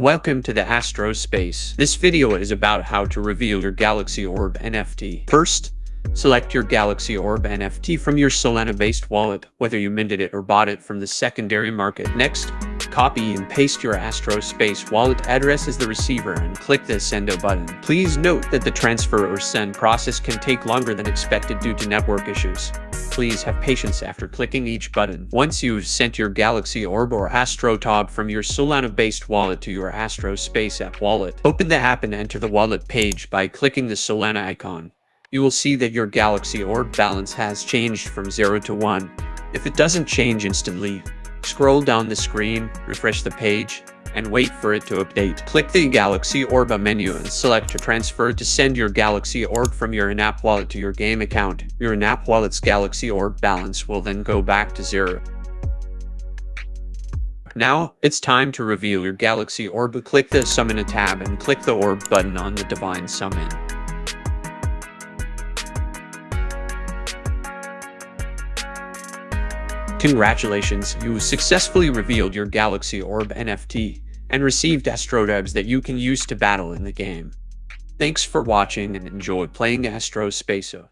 Welcome to the Astro Space. This video is about how to reveal your Galaxy Orb NFT. First, select your Galaxy Orb NFT from your Solana-based wallet, whether you minted it or bought it from the secondary market. Next, copy and paste your Astro Space wallet address as the receiver and click the Sendo button. Please note that the transfer or send process can take longer than expected due to network issues. Please have patience after clicking each button. Once you've sent your Galaxy Orb or Astro Tob from your Solana-based wallet to your Astro Space app wallet, open the app and enter the wallet page by clicking the Solana icon. You will see that your Galaxy Orb balance has changed from 0 to 1. If it doesn't change instantly, scroll down the screen, refresh the page, and wait for it to update. Click the Galaxy Orb menu and select to transfer to send your Galaxy Orb from your in-app wallet to your game account. Your in-app wallet's Galaxy Orb balance will then go back to zero. Now, it's time to reveal your Galaxy Orb. Click the Summon a tab and click the Orb button on the Divine Summon. Congratulations, you successfully revealed your Galaxy Orb NFT and received Astrodubs that you can use to battle in the game. Thanks for watching and enjoy playing Astro Spacer.